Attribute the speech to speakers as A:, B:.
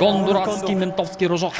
A: Гондурацкий ментовский рожок.